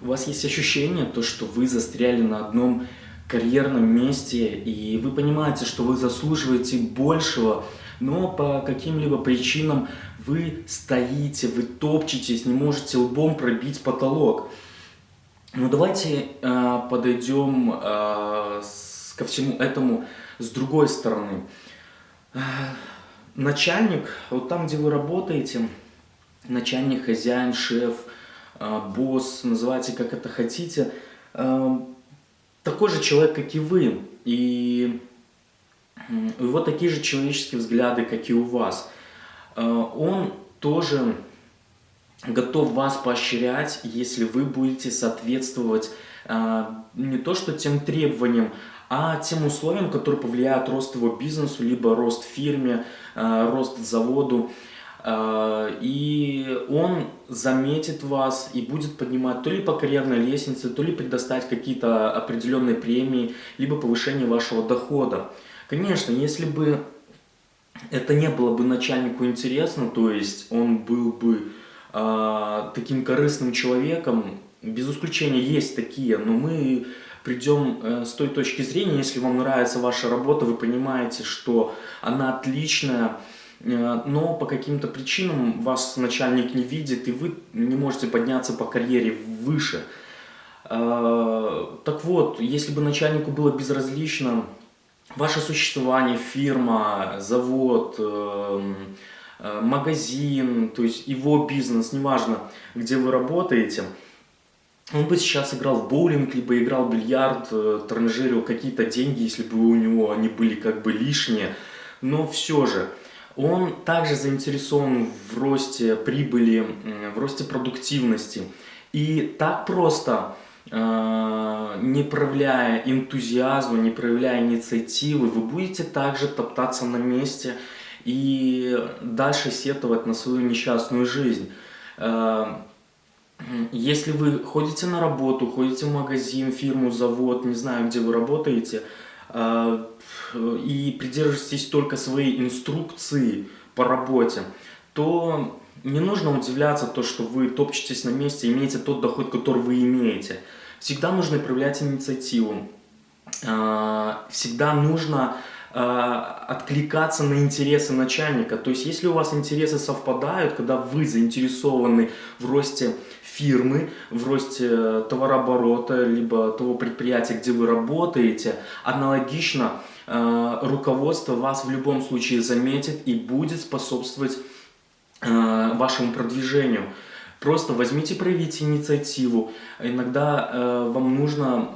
у вас есть ощущение, то, что вы застряли на одном карьерном месте, и вы понимаете, что вы заслуживаете большего, но по каким-либо причинам вы стоите, вы топчетесь, не можете лбом пробить потолок. Ну давайте э, подойдем э, с, ко всему этому с другой стороны. Э, начальник, вот там, где вы работаете, начальник, хозяин, шеф, босс, называйте как это хотите, э, такой же человек, как и вы. И у него такие же человеческие взгляды, как и у вас. Э, он тоже готов вас поощрять, если вы будете соответствовать не то что тем требованиям, а тем условиям, которые повлияют рост его бизнесу, либо рост фирме, рост заводу. И он заметит вас и будет поднимать то ли по карьерной лестнице, то ли предоставить какие-то определенные премии, либо повышение вашего дохода. Конечно, если бы это не было бы начальнику интересно, то есть он был бы э, таким корыстным человеком, без исключения есть такие, но мы придем э, с той точки зрения, если вам нравится ваша работа, вы понимаете, что она отличная, э, но по каким-то причинам вас начальник не видит, и вы не можете подняться по карьере выше. Э, так вот, если бы начальнику было безразлично, ваше существование, фирма, завод, э, магазин, то есть его бизнес, неважно, где вы работаете, он бы сейчас играл в боулинг, либо играл в бильярд, э, транжирил какие-то деньги, если бы у него они были как бы лишние. Но все же, он также заинтересован в росте прибыли, в росте продуктивности. И так просто Э, не проявляя энтузиазма, не проявляя инициативы, вы будете также топтаться на месте и дальше сетовать на свою несчастную жизнь. Э, если вы ходите на работу, ходите в магазин, фирму, завод, не знаю, где вы работаете, и придерживаетесь только своей инструкции по работе, то не нужно удивляться то, что вы топчетесь на месте, имеете тот доход, который вы имеете. Всегда нужно проявлять инициативу. А, всегда нужно а, откликаться на интересы начальника. То есть, если у вас интересы совпадают, когда вы заинтересованы в росте фирмы, в росте товарооборота, либо того предприятия, где вы работаете, аналогично а, руководство вас в любом случае заметит и будет способствовать вашему продвижению. Просто возьмите, проявите инициативу. Иногда э, вам нужно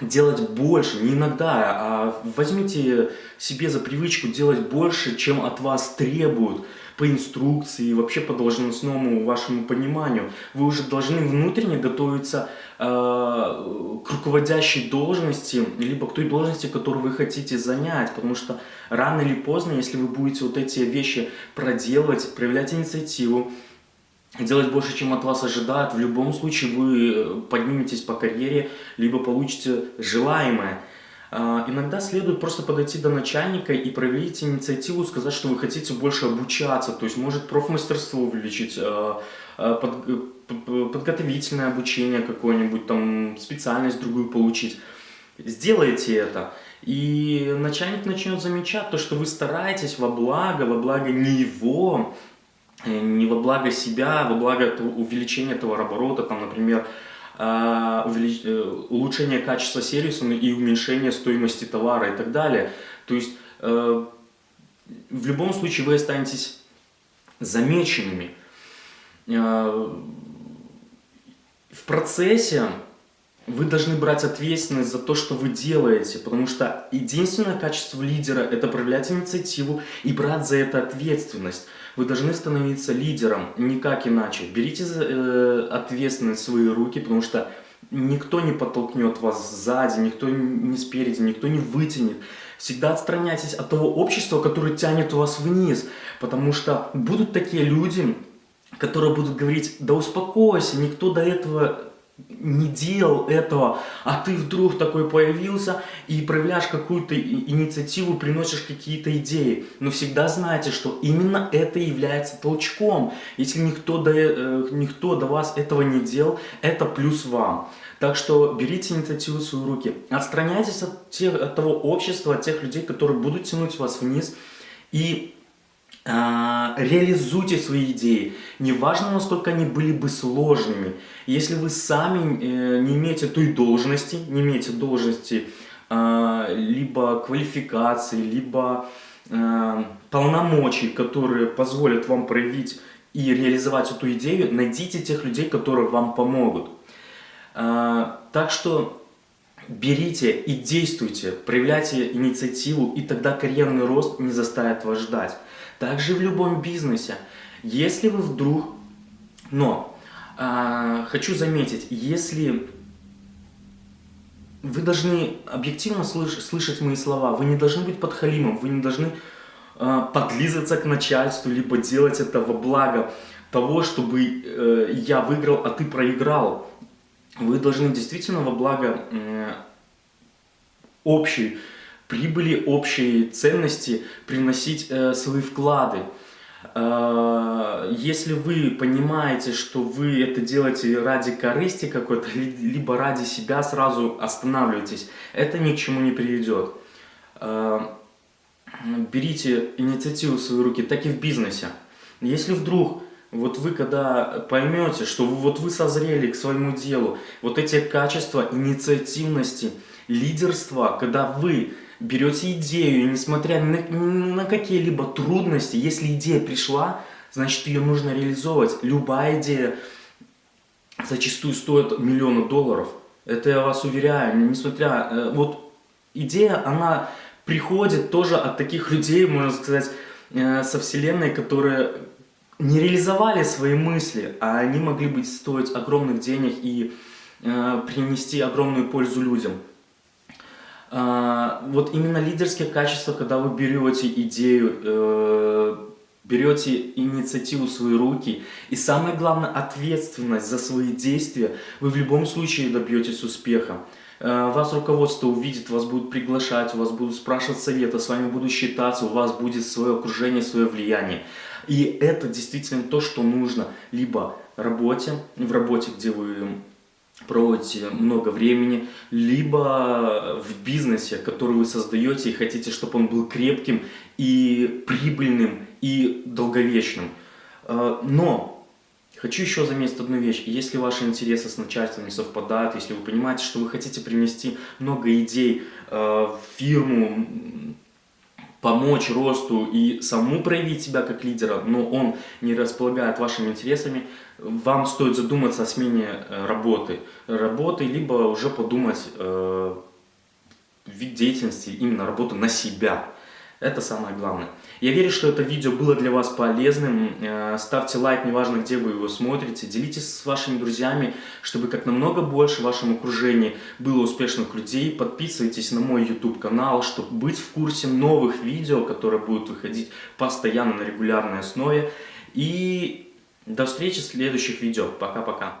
делать больше, не иногда, а возьмите себе за привычку делать больше, чем от вас требуют по инструкции и вообще по должностному вашему пониманию. Вы уже должны внутренне готовиться э, к руководящей должности, либо к той должности, которую вы хотите занять, потому что рано или поздно, если вы будете вот эти вещи проделывать, проявлять инициативу, делать больше, чем от вас ожидают, в любом случае вы э, подниметесь по карьере, либо получите желаемое. А, иногда следует просто подойти до начальника и проявить инициативу, сказать, что вы хотите больше обучаться, то есть может профмастерство увеличить, а, а, подготовительное обучение какое-нибудь, там специальность другую получить. Сделайте это, и начальник начнет замечать то, что вы стараетесь во благо, во благо не его, Э, не во благо себя, во благо увеличения товарооборота, там, например, а, э, улучшение качества сервиса ну, и уменьшение стоимости товара и так далее. То есть э, в любом случае вы останетесь замеченными. В процессе вы должны брать ответственность за то, что вы делаете, потому что единственное качество лидера – это проявлять инициативу и брать за это ответственность. Вы должны становиться лидером, никак иначе. Берите э, ответственность в свои руки, потому что никто не подтолкнет вас сзади, никто не спереди, никто не вытянет. Всегда отстраняйтесь от того общества, которое тянет вас вниз, потому что будут такие люди, которые будут говорить, да успокойся, никто до этого не делал этого, а ты вдруг такой появился и проявляешь какую-то инициативу, приносишь какие-то идеи. Но всегда знайте, что именно это является толчком. Если никто до, э, никто до вас этого не делал, это плюс вам. Так что берите инициативу в свои руки. Отстраняйтесь от, тех, от того общества, от тех людей, которые будут тянуть вас вниз. И реализуйте свои идеи. Неважно, насколько они были бы сложными. Если вы сами э, не имеете той должности, не имеете должности э, либо квалификации, либо э, полномочий, которые позволят вам проявить и реализовать эту идею, найдите тех людей, которые вам помогут. Так что берите и действуйте, проявляйте инициативу, и тогда карьерный рост не заставит вас ждать. Также в любом бизнесе. Если вы вдруг... Но, э, хочу заметить, если вы должны объективно слыш слышать мои слова, вы не должны быть подхалимом, вы не должны э, подлизываться к начальству, либо делать это во благо того, чтобы э, я выиграл, а ты проиграл. Вы должны действительно во благо общей прибыли, общие ценности приносить э, свои вклады. Э, если вы понимаете, что вы это делаете ради корысти какой-то, либо ради себя, сразу останавливайтесь. Это ни к чему не приведет. Э, берите инициативу в свои руки, так и в бизнесе. Если вдруг вот вы когда поймете, что вот вы созрели к своему делу, вот эти качества инициативности, лидерства, когда вы берете идею, несмотря на, на какие-либо трудности, если идея пришла, значит ее нужно реализовывать. Любая идея зачастую стоит миллионы долларов. Это я вас уверяю, несмотря... Э, вот идея, она приходит тоже от таких людей, можно сказать, э, со вселенной, которые не реализовали свои мысли, а они могли быть стоить огромных денег и э, принести огромную пользу людям. А, вот именно лидерские качества, когда вы берете идею, э, берете инициативу в свои руки, и самое главное, ответственность за свои действия, вы в любом случае добьетесь успеха. Э, вас руководство увидит, вас будут приглашать, у вас будут спрашивать совета, с вами будут считаться, у вас будет свое окружение, свое влияние. И это действительно то, что нужно либо работе, в работе, где вы проводите много времени, либо в бизнесе, который вы создаете и хотите, чтобы он был крепким и прибыльным и долговечным. Э, но хочу еще заметить одну вещь. Если ваши интересы с начальством не совпадают, если вы понимаете, что вы хотите принести много идей э, в фирму, помочь росту и саму проявить себя как лидера, но он не располагает вашими интересами, вам стоит задуматься о смене э, работы. Работы, либо уже подумать э, вид деятельности, именно работу на себя. Это самое главное. Я верю, что это видео было для вас полезным. Э, ставьте лайк, неважно где вы его смотрите. Делитесь с вашими друзьями, чтобы как намного больше в вашем окружении было успешных людей. Подписывайтесь на мой YouTube канал, чтобы быть в курсе новых видео, которые будут выходить постоянно на регулярной основе. И до встречи в следующих видео. Пока-пока.